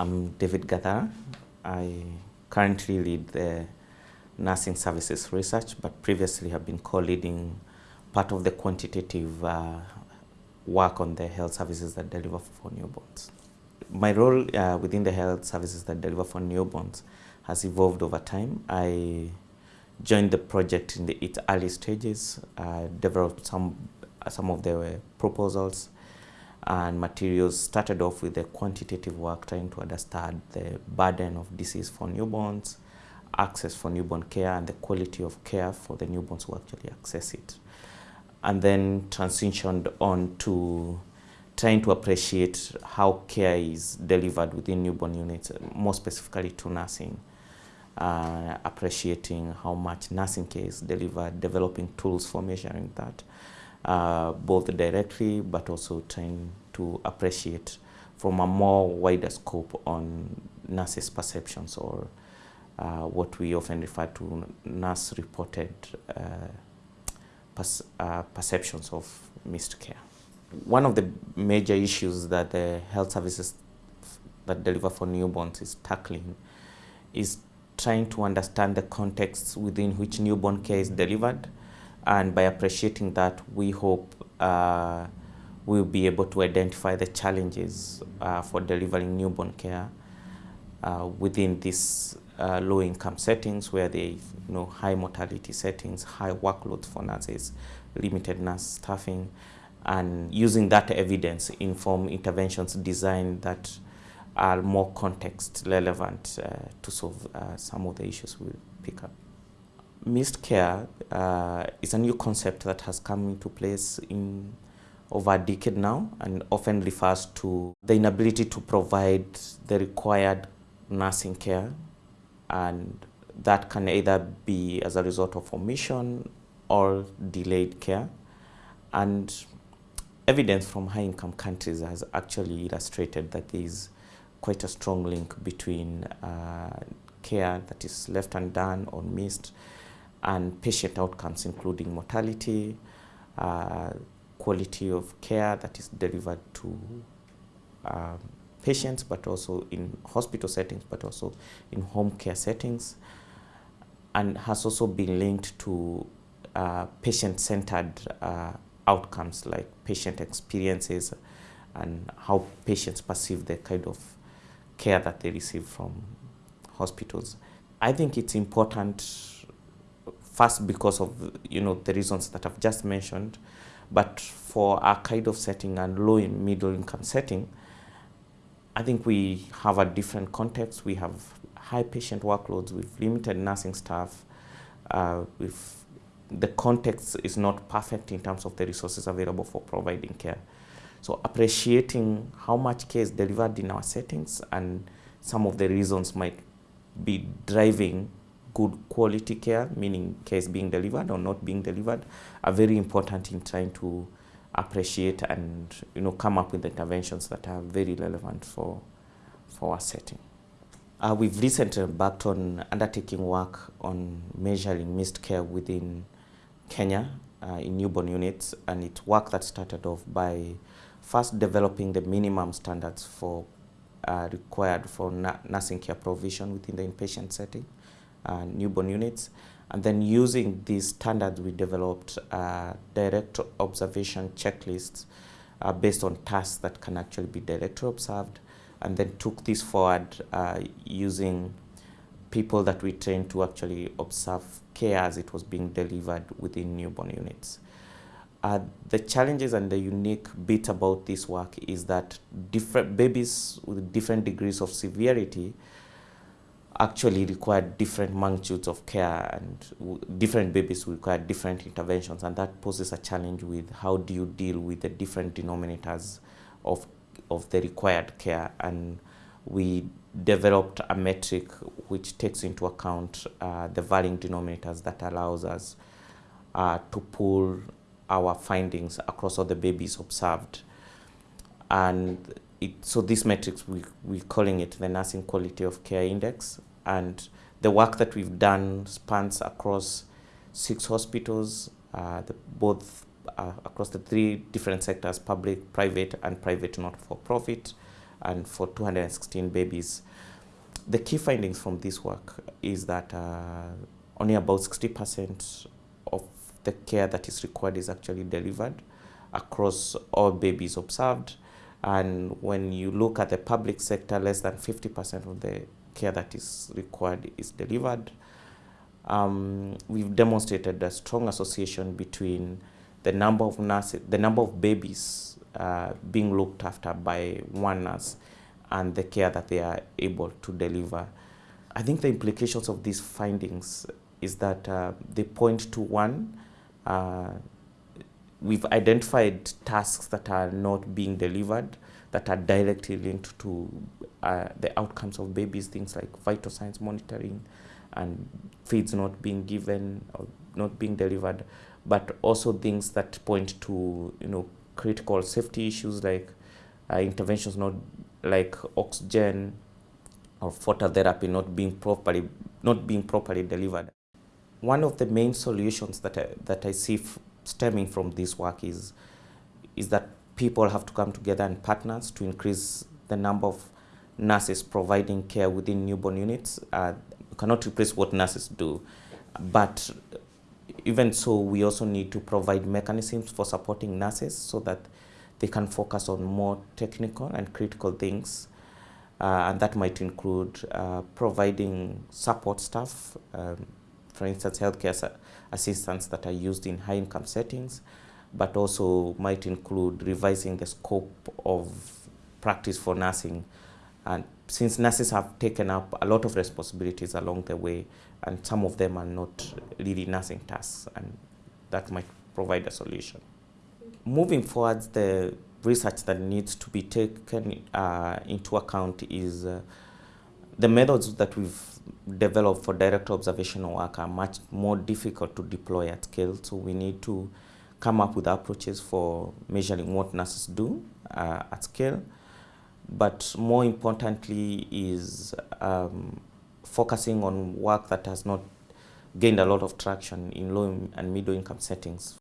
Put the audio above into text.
I'm David Gathara. I currently lead the nursing services research, but previously have been co-leading part of the quantitative uh, work on the health services that deliver for newborns. My role uh, within the health services that deliver for newborns has evolved over time. I joined the project in the, its early stages, uh, developed some, some of the proposals, and materials started off with the quantitative work trying to understand the burden of disease for newborns, access for newborn care and the quality of care for the newborns who actually access it. And then transitioned on to trying to appreciate how care is delivered within newborn units, more specifically to nursing. Uh, appreciating how much nursing care is delivered, developing tools for measuring that uh, both directly but also trying to appreciate from a more wider scope on nurses' perceptions or uh, what we often refer to nurse reported uh, uh, perceptions of missed care. One of the major issues that the health services that deliver for newborns is tackling is trying to understand the context within which newborn care is delivered and by appreciating that, we hope uh, we'll be able to identify the challenges uh, for delivering newborn care uh, within these uh, low-income settings where they, you know, high mortality settings, high workloads for nurses, limited nurse staffing, and using that evidence inform interventions designed that are more context relevant uh, to solve uh, some of the issues we'll pick up. Missed care uh, is a new concept that has come into place in over a decade now and often refers to the inability to provide the required nursing care. And that can either be as a result of omission or delayed care. And evidence from high-income countries has actually illustrated that there is quite a strong link between uh, care that is left undone or missed and patient outcomes, including mortality, uh, quality of care that is delivered to um, patients, but also in hospital settings, but also in home care settings, and has also been linked to uh, patient-centered uh, outcomes like patient experiences and how patients perceive the kind of care that they receive from hospitals. I think it's important First, because of you know the reasons that I've just mentioned, but for our kind of setting and low and middle income setting, I think we have a different context. We have high patient workloads with limited nursing staff. Uh, with the context is not perfect in terms of the resources available for providing care. So appreciating how much care is delivered in our settings and some of the reasons might be driving good quality care, meaning care is being delivered or not being delivered, are very important in trying to appreciate and you know come up with interventions that are very relevant for for our setting. Uh, we've recently embarked on undertaking work on measuring missed care within Kenya uh, in newborn units, and it's work that started off by first developing the minimum standards for uh, required for nursing care provision within the inpatient setting uh, newborn units. And then using these standards, we developed uh, direct observation checklists uh, based on tasks that can actually be directly observed, and then took this forward uh, using people that we trained to actually observe care as it was being delivered within newborn units. Uh, the challenges and the unique bit about this work is that different babies with different degrees of severity actually require different magnitudes of care and different babies require different interventions and that poses a challenge with how do you deal with the different denominators of, of the required care. And we developed a metric which takes into account uh, the varying denominators that allows us uh, to pull our findings across all the babies observed. And it, so this metrics we, we're calling it the nursing quality of care index and the work that we've done spans across six hospitals, uh, the, both uh, across the three different sectors, public, private, and private not-for-profit, and for 216 babies. The key findings from this work is that uh, only about 60% of the care that is required is actually delivered across all babies observed. And when you look at the public sector, less than 50% of the care that is required is delivered. Um, we've demonstrated a strong association between the number of nurses, the number of babies uh, being looked after by one nurse and the care that they are able to deliver. I think the implications of these findings is that uh, they point to one, uh, we've identified tasks that are not being delivered that are directly linked to uh, the outcomes of babies, things like vital signs monitoring and feeds not being given or not being delivered, but also things that point to you know critical safety issues like uh, interventions not like oxygen or phototherapy not being properly not being properly delivered. One of the main solutions that I, that I see stemming from this work is is that people have to come together and partners to increase the number of nurses providing care within newborn units. Uh, cannot replace what nurses do, but even so, we also need to provide mechanisms for supporting nurses so that they can focus on more technical and critical things. Uh, and that might include uh, providing support staff, um, for instance, healthcare assistants that are used in high income settings, but also might include revising the scope of practice for nursing. And since nurses have taken up a lot of responsibilities along the way, and some of them are not really nursing tasks, and that might provide a solution. Moving forward, the research that needs to be taken uh, into account is uh, the methods that we've developed for direct observational work are much more difficult to deploy at scale. So we need to come up with approaches for measuring what nurses do uh, at scale. But more importantly is um, focusing on work that has not gained a lot of traction in low and middle income settings.